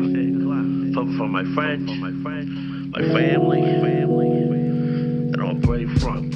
For, for my friends, my family, and all brave front.